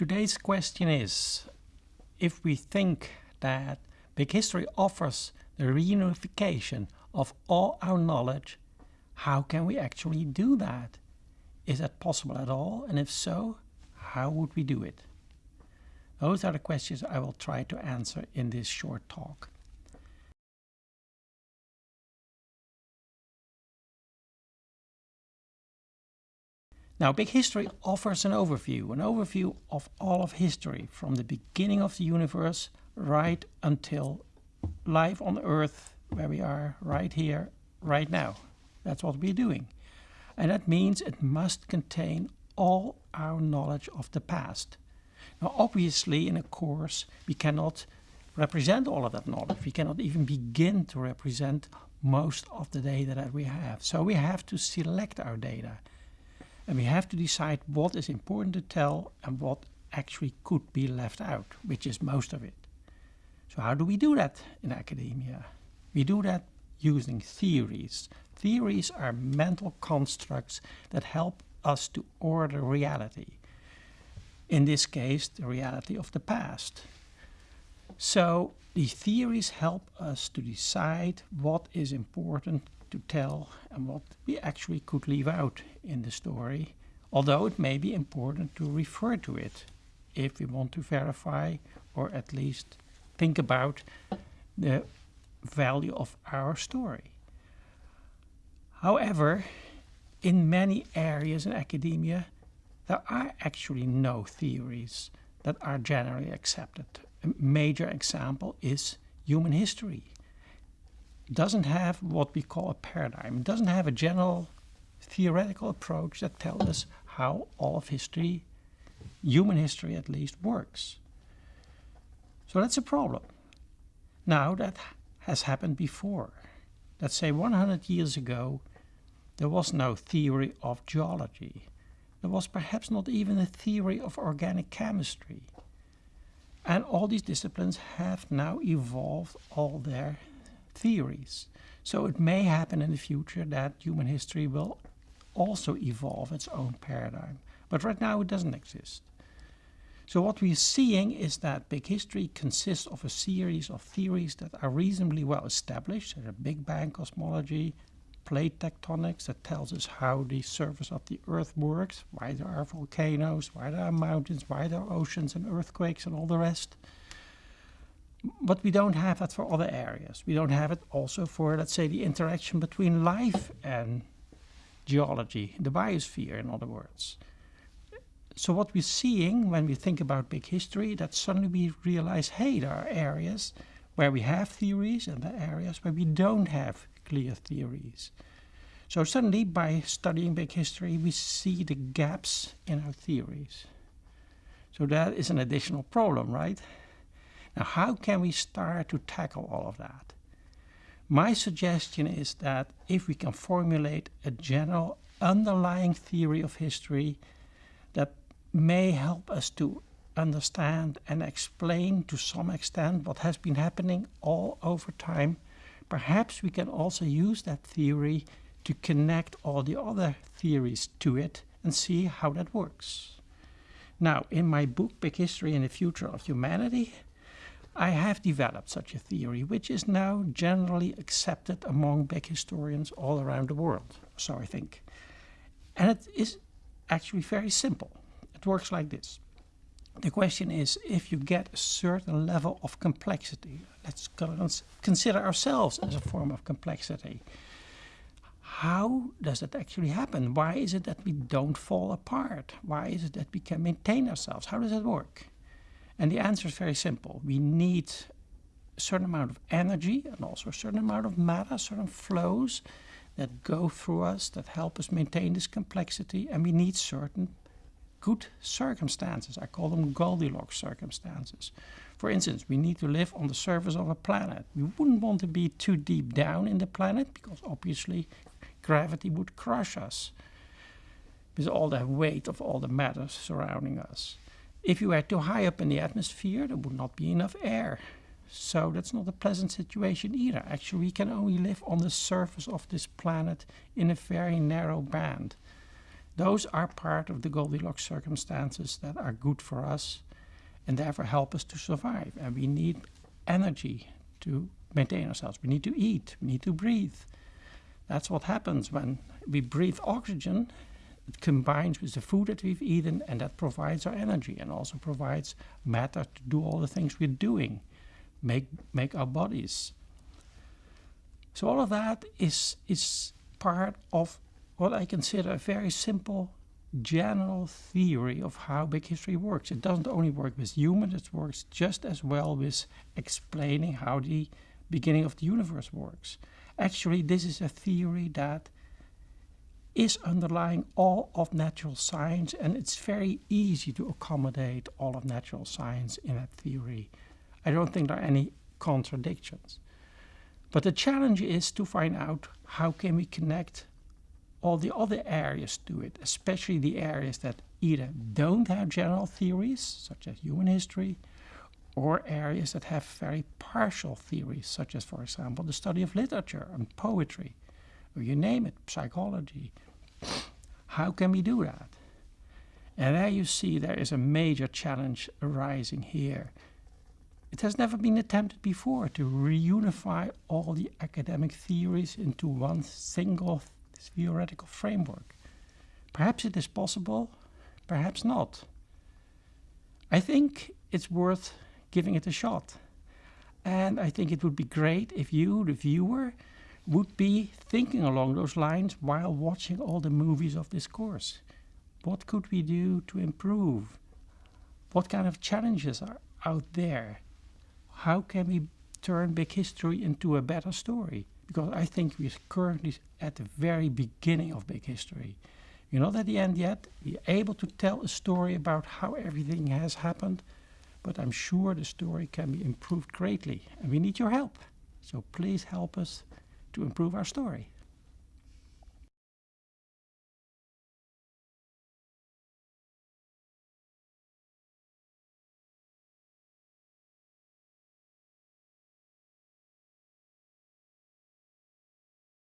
Today's question is, if we think that Big History offers the reunification of all our knowledge, how can we actually do that? Is that possible at all? And if so, how would we do it? Those are the questions I will try to answer in this short talk. Now, Big History offers an overview, an overview of all of history from the beginning of the universe right until life on Earth, where we are right here, right now. That's what we're doing. And that means it must contain all our knowledge of the past. Now, obviously, in a course, we cannot represent all of that knowledge. We cannot even begin to represent most of the data that we have. So we have to select our data. And we have to decide what is important to tell and what actually could be left out, which is most of it. So how do we do that in academia? We do that using theories. Theories are mental constructs that help us to order reality. In this case, the reality of the past. So the theories help us to decide what is important to tell and what we actually could leave out in the story, although it may be important to refer to it if we want to verify or at least think about the value of our story. However, in many areas in academia, there are actually no theories that are generally accepted. A major example is human history It doesn't have what we call a paradigm. It doesn't have a general theoretical approach that tells us how all of history, human history at least, works. So that's a problem. Now that has happened before. Let's say 100 years ago, there was no theory of geology. There was perhaps not even a theory of organic chemistry. And all these disciplines have now evolved all their theories. So it may happen in the future that human history will also evolve its own paradigm. But right now it doesn't exist. So what we're seeing is that big history consists of a series of theories that are reasonably well established. There's a Big Bang cosmology, plate tectonics that tells us how the surface of the Earth works, why there are volcanoes, why there are mountains, why there are oceans and earthquakes and all the rest. But we don't have that for other areas. We don't have it also for, let's say, the interaction between life and geology, the biosphere, in other words. So what we're seeing when we think about big history, that suddenly we realize, hey, there are areas where we have theories and there are areas where we don't have theories. So suddenly, by studying big history, we see the gaps in our theories. So that is an additional problem, right? Now, how can we start to tackle all of that? My suggestion is that if we can formulate a general underlying theory of history that may help us to understand and explain to some extent what has been happening all over time, perhaps we can also use that theory to connect all the other theories to it and see how that works. Now, in my book, Big History and the Future of Humanity, I have developed such a theory, which is now generally accepted among big historians all around the world, so I think. And it is actually very simple. It works like this. The question is, if you get a certain level of complexity, let's consider ourselves as a form of complexity, how does that actually happen? Why is it that we don't fall apart? Why is it that we can maintain ourselves? How does that work? And the answer is very simple. We need a certain amount of energy and also a certain amount of matter, certain flows that go through us, that help us maintain this complexity, and we need certain good circumstances. I call them Goldilocks circumstances. For instance, we need to live on the surface of a planet. We wouldn't want to be too deep down in the planet because obviously gravity would crush us with all the weight of all the matter surrounding us. If you were too high up in the atmosphere, there would not be enough air. So that's not a pleasant situation either. Actually, we can only live on the surface of this planet in a very narrow band. Those are part of the Goldilocks circumstances that are good for us and therefore help us to survive. And we need energy to maintain ourselves. We need to eat, we need to breathe. That's what happens when we breathe oxygen. It combines with the food that we've eaten, and that provides our energy and also provides matter to do all the things we're doing, make make our bodies. So all of that is is part of what I consider a very simple general theory of how big history works. It doesn't only work with humans, it works just as well with explaining how the beginning of the universe works. Actually, this is a theory that is underlying all of natural science, and it's very easy to accommodate all of natural science in that theory. I don't think there are any contradictions. But the challenge is to find out how can we connect all the other areas to it, especially the areas that either don't have general theories, such as human history, or areas that have very partial theories, such as, for example, the study of literature and poetry, or you name it, psychology. How can we do that? And there you see there is a major challenge arising here. It has never been attempted before to reunify all the academic theories into one single theoretical framework. Perhaps it is possible, perhaps not. I think it's worth giving it a shot. And I think it would be great if you, the viewer, would be thinking along those lines while watching all the movies of this course. What could we do to improve? What kind of challenges are out there? How can we turn big history into a better story? Because I think we're currently at the very beginning of big history. We're not at the end yet. We're able to tell a story about how everything has happened, but I'm sure the story can be improved greatly, and we need your help. So please help us to improve our story.